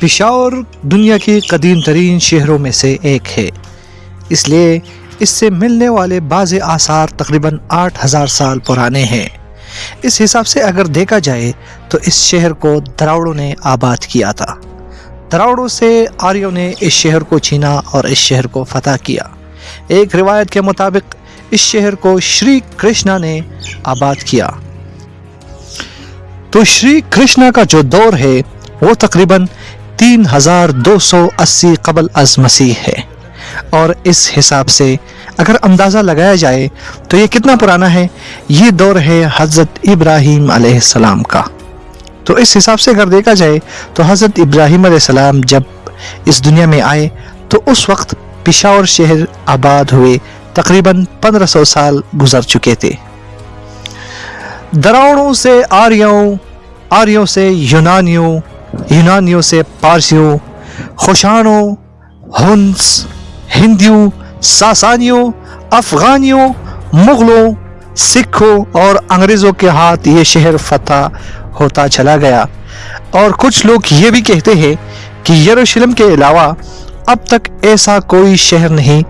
پشاور دنیا کی قدیم ترین شہروں میں سے ایک ہے۔ اس لیے اس سے ملنے والے بعض آثار تقریباً آٹھ ہزار سال پرانے ہیں۔ اس حساب سے اگر دیکھا جائے تو اس شہر کو دراوڑوں نے آباد کیا تھا۔ دراوڑوں سے آریوں نے اس شہر کو چھینا اور اس شہر کو فتح کیا۔ ایک روایت کے مطابق، اس شہر کو شری کرشنا نے آباد کیا۔ تو شری کرشنا کا جو دور ہے، وہ تقریباً تین ہزار دو سو اسی قبل از مسیح ہے۔ اور اس حساب سے اگر اندازہ لگایا جائے تو یہ کتنا پرانا ہے؟ یہ دور ہے حضرت ابراہیم علیہ السلام کا۔ تو اس حساب سے اگر دیکھا جائے تو حضرت ابراہیم علیہ السلام جب اس دنیا میں آئے تو اس وقت پشاور شہر آباد ہوئے۔ تقریباً پندرہ سو سال گزر چکے تھے۔ دراؤڑوں سے آریوں آریوں سے یونانیوں یونانیوں سے پارسیوں، خوشانوں، ہنس، ہندیوں، ساسانیوں، افغانیوں، مغلوں، سکھوں اور انگریزوں کے ہاتھ یہ شہر فتح ہوتا چلا گیا۔ اور کچھ لوگ یہ بھی کہتے ہیں کہ یروشلم کے علاوہ اب تک ایسا کوئی شہر نہیں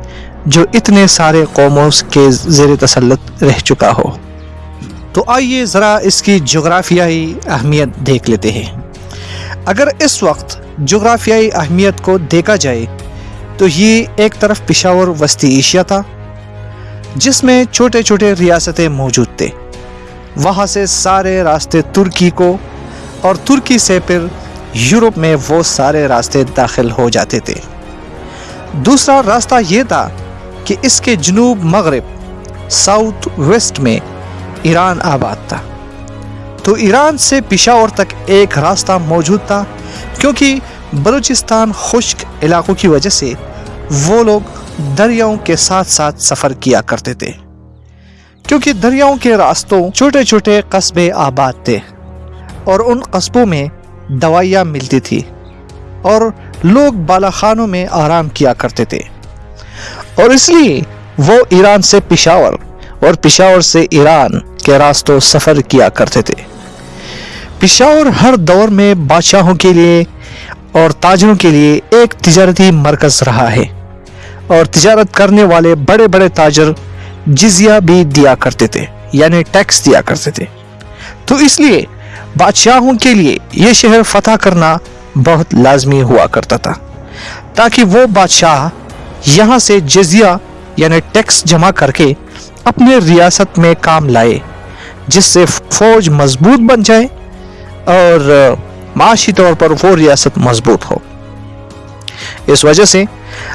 جو اتنے سارے قوموں کے زیر تسلط رہ چکا ہو۔ تو آئیے ذرا اس کی جغرافیائی اہمیت دیکھ لیتے ہیں۔ اگر اس وقت جغرافیائی اہمیت کو دیکھا جائے، تو یہ ایک طرف پشاور وسطی ایشیا تھا، جس میں چھوٹے چھوٹے ریاستیں موجود تھے۔ وہاں سے سارے راستے ترکی کو اور ترکی سے پھر یورپ میں وہ سارے راستے داخل ہو جاتے تھے۔ دوسرا راستہ یہ تھا کہ اس کے جنوب مغرب، ساؤتھ ویسٹ میں ایران آباد تھا۔ تو ایران سے پشاور تک ایک راستہ موجود تھا، کیونکہ بلوچستان خشک علاقوں کی وجہ سے وہ لوگ دریاؤں کے ساتھ ساتھ سفر کیا کرتے تھے۔ کیونکہ دریاؤں کے راستوں چھوٹے چھوٹے قصبے آباد تھے اور ان قصبوں میں دوائیاں ملتی تھی اور لوگ بالا خانوں میں آرام کیا کرتے تھے۔ اور اس لیے وہ ایران سے پشاور اور پشاور سے ایران کے راستوں سفر کیا کرتے تھے۔ پشاور ہر دور میں بادشاہوں کے لیے اور تاجروں کے لیے ایک تجارتی مرکز رہا ہے اور تجارت کرنے والے بڑے بڑے تاجر جزیہ بھی دیا کرتے تھے یعنی ٹیکس دیا کرتے تھے۔ تو اس لیے بادشاہوں کے لیے یہ شہر فتح کرنا بہت لازمی ہوا کرتا تھا، تاکہ وہ بادشاہ یہاں سے جزیہ یعنی ٹیکس جمع کر کے اپنے ریاست میں کام لائے، جس سے فوج مضبوط بن جائے اور معاشی طور پر وہ ریاست مضبوط ہو۔ اس وجہ سے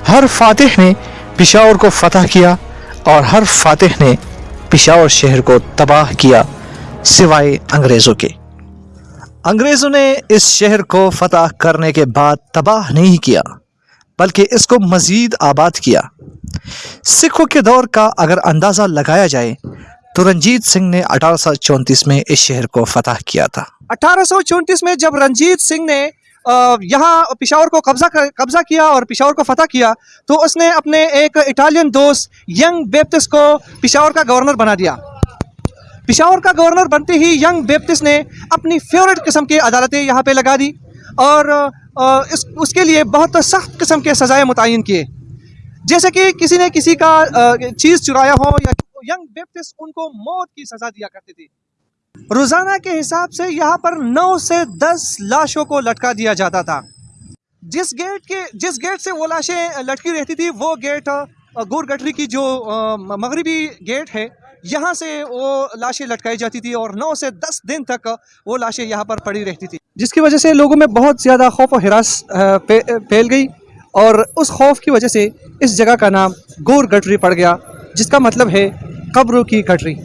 ہر فاتح نے پشاور کو فتح کیا اور ہر فاتح نے پشاور شہر کو تباہ کیا سوائے انگریزوں کے۔ انگریزوں نے اس شہر کو فتح کرنے کے بعد تباہ نہیں کیا، بلکہ اس کو مزید آباد کیا۔ سکھوں کے دور کا اگر اندازہ لگایا جائے تو رنجیت سنگھ نے اٹھارہ سو چونتیس میں اس شہر کو فتح کیا تھا۔ اٹھارہ سو چونتیس میں جب رنجیت سنگھ نے یہاں پشاور کو قبضہ قبضہ کیا اور پشاور کو فتح کیا، تو اس نے اپنے ایک اٹالین دوست ینگ بیپتس کو پشاور کا گورنر بنا دیا۔ پشاور کا گورنر بنتے ہی ینگ بیپتس نے اپنی فیورٹ قسم کی عدالتیں یہاں پہ لگا دی اور اس اس کے لیے بہت سخت قسم کے سزائیں متعین کیے۔ جیسے کہ کسی نے کسی کا چیز چرایا ہو یا ینگ بیپتس ان کو موت کی سزا دیا کرتے تھے۔ روزانہ کے حساب سے یہاں پر نو سے دس لاشوں کو لٹکا دیا جاتا تھا۔ جس گیٹ کے جس گیٹ سے وہ لاشیں لٹکی رہتی تھی وہ گیٹ گور گٹری کی جو مغربی گیٹ ہے، یہاں سے وہ لاشیں لٹکائی جاتی تھی اور نو سے دس دن تک وہ لاشیں یہاں پر پڑی رہتی تھی جس کی وجہ سے لوگوں میں بہت زیادہ خوف و ہراس پھیل گئی اور اس خوف کی وجہ سے اس جگہ کا نام گور گٹری پڑ گیا، جس کا مطلب ہے قبروں کی گٹری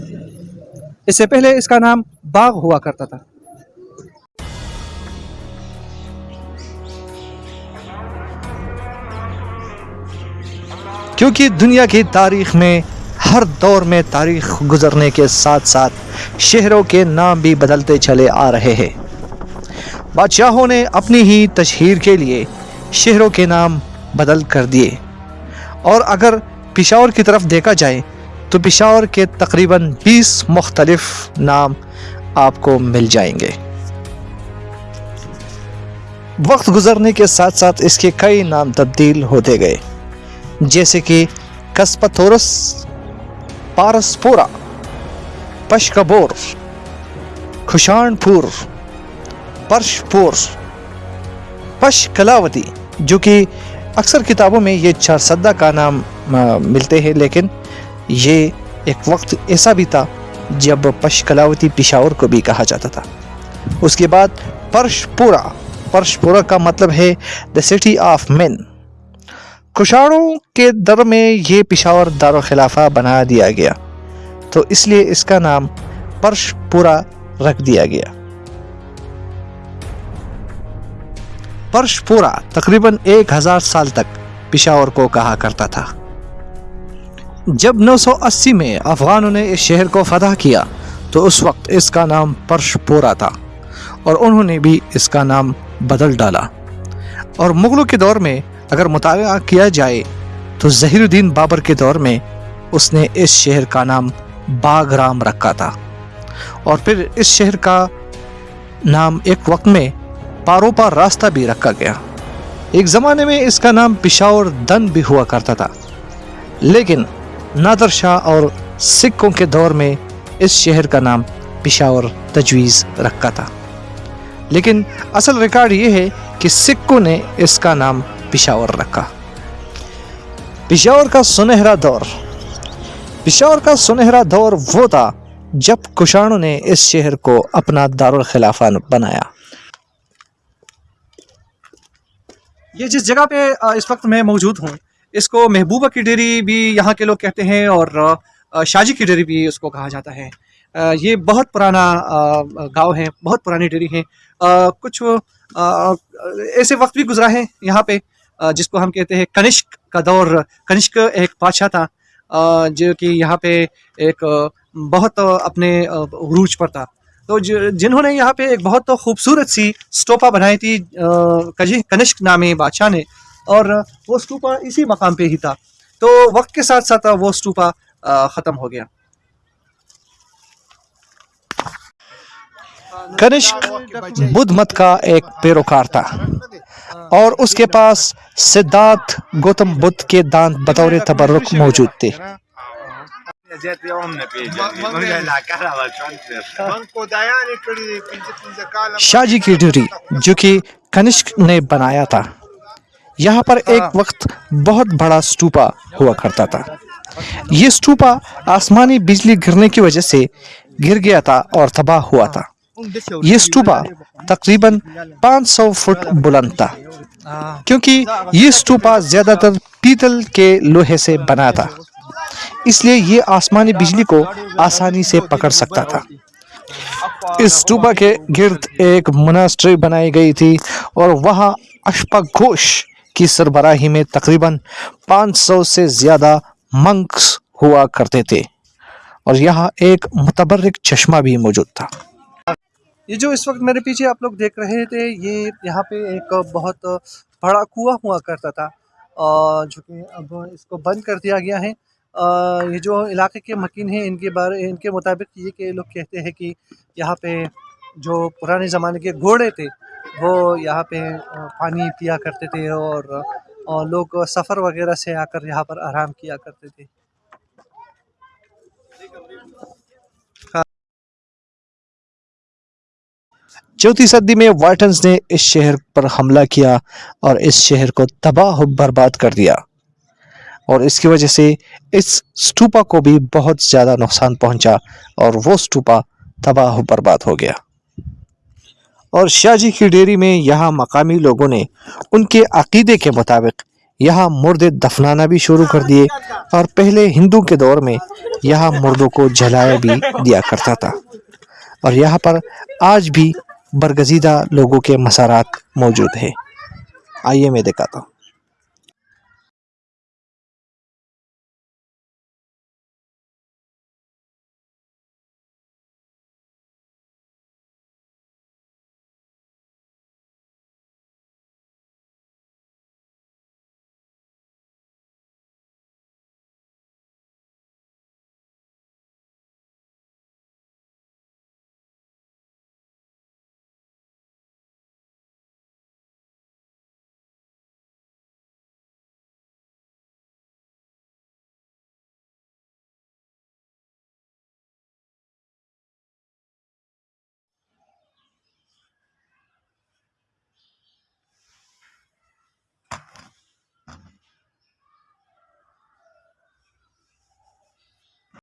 اس سے پہلے اس کا نام باغ ہوا کرتا تھا۔ کیونکہ دنیا کی تاریخ میں ہر دور میں تاریخ گزرنے کے ساتھ ساتھ شہروں کے نام بھی بدلتے چلے آ رہے ہیں۔ بادشاہوں نے اپنی ہی تشہیر کے لیے شہروں کے نام بدل کر دیے۔ اور اگر پشاور کی طرف دیکھا جائے تو پشاور کے تقریباً بیس مختلف نام آپ کو مل جائیں گے۔ وقت گزرنے کے ساتھ ساتھ اس کے کئی نام تبدیل ہوتے گئے، جیسے کہ کسپتھورس پارسپورا، پشکبور خوشان پور پرش پور پش کلاوتی جو کہ اکثر کتابوں میں یہ چار سدہ کا نام ملتے ہیں، لیکن یہ ایک وقت ایسا بھی تھا جب پش کلاوتی پشاور کو بھی کہا جاتا تھا۔ اس کے بعد پرش پورا پرش پورا کا مطلب ہے دا سٹی آف مین کشاڑوں کے در میں یہ پشاور دار و خلافہ بنا دیا گیا، تو اس لیے اس کا نام پرش پورا رکھ دیا گیا۔ پرش پورا تقریباً ایک ہزار سال تک پشاور کو کہا کرتا تھا۔ جب نو سو اسی میں افغانوں نے اس شہر کو فتح کیا، تو اس وقت اس کا نام پرش پورا تھا اور انہوں نے بھی اس کا نام بدل ڈالا۔ اور مغلوں کے دور میں اگر مطالعہ کیا جائے، تو ظہیر الدین بابر کے دور میں اس نے اس شہر کا نام باغ رام رکھا تھا۔ اور پھر اس شہر کا نام ایک وقت میں پاروپا راستہ بھی رکھا گیا۔ ایک زمانے میں اس کا نام پشاور دن بھی ہوا کرتا تھا۔ لیکن نادر شاہ اور سکھوں کے دور میں اس شہر کا نام پشاور تجویز رکھا تھا۔ لیکن اصل ریکارڈ یہ ہے کہ سکھوں نے اس کا نام پشاور رکھا۔ پشاور کا سنہرا دور۔ پشاور کا سنہرا دور وہ تھا جب کشانوں نے اس شہر کو اپنا دارالخلافہ بنایا۔ یہ جس جگہ پہ اس وقت میں موجود ہوں اس کو محبوبہ کی ڈیری بھی یہاں کے لوگ کہتے ہیں اور شاجی کی ڈیری بھی اس کو کہا جاتا ہے۔ یہ بہت پرانا گاؤں ہے، بہت پرانی ڈیری ہیں۔ کچھ ایسے وقت بھی گزرا ہے یہاں پہ جس کو ہم کہتے ہیں کنشک کا دور۔ کنشک ایک بادشاہ تھا جو کہ یہاں پہ ایک بہت اپنے عروج پر تھا۔ تو جنہوں نے یہاں پہ ایک بہت خوبصورت سی سٹوپا بنائی تھی کنشک نامی بادشاہ نے۔ اور وہ سٹوپا اسی مقام پہ ہی تھا۔ تو وقت کے ساتھ ساتھ وہ سٹوپا ختم ہو گیا۔ کنشک، بدھ مت کا ایک پیروکار تھا۔ اور اس کے پاس سدھارتھ گوتم بدھ کے دانت بطور تبرک موجود تھے۔ شاہ جی کی ڈیوری جو کہ کنشک نے بنایا تھا۔ یہاں پر ایک وقت بہت بڑا سٹوپا ہوا کرتا تھا۔ یہ سٹوپا آسمانی بجلی گرنے کی وجہ سے گر گیا تھا اور تباہ ہوا تھا۔ یہ سٹوپا تقریباً پانچ سو فٹ بلند تھا۔ کیونکہ یہ سٹوپا زیادہ تر پیتل کے لوہے سے بنا تھا۔ اس لیے یہ آسمانی بجلی کو آسانی سے پکڑ سکتا تھا۔ اس ٹوپا کے گرد ایک مناسٹری بنائی گئی تھی اور وہاں اشپا گھوش کی سربراہی میں تقریباً پانچ سو سے زیادہ منکس ہوا کرتے تھے۔ اور یہاں ایک متبرک چشمہ بھی موجود تھا۔ یہ جو اس وقت میرے پیچھے آپ لوگ دیکھ رہے تھے، یہ یہاں پہ ایک بہت بڑا کنواں ہوا کرتا تھا۔ جو کہ اب اس کو بند کر دیا گیا ہے۔ یہ جو علاقے کے مکین ہیں، ان کے بارے، ان کے مطابق یہ کہ لوگ کہتے ہیں کہ یہاں پہ جو پرانے زمانے کے گھوڑے تھے، وہ یہاں پہ پانی پیا کرتے تھے اور لوگ سفر وغیرہ سے آ کر یہاں پر آرام کیا کرتے تھے۔ چوتھی صدی میں وائٹنز نے اس شہر پر حملہ کیا اور اس شہر کو تباہ و برباد کر دیا۔ اور اس کی وجہ سے اس سٹوپا کو بھی بہت زیادہ نقصان پہنچا اور وہ سٹوپا تباہ و برباد ہو گیا۔ اور شاہ جی کی ڈیری میں یہاں مقامی لوگوں نے ان کے عقیدے کے مطابق یہاں مرد دفنانا بھی شروع کر دیے اور پہلے ہندو کے دور میں یہاں مردوں کو جلایا بھی دیا کرتا تھا۔ اور یہاں پر آج بھی برگزیدہ لوگوں کے مسارات موجود ہیں۔ آئیے میں دکھاتا ہوں۔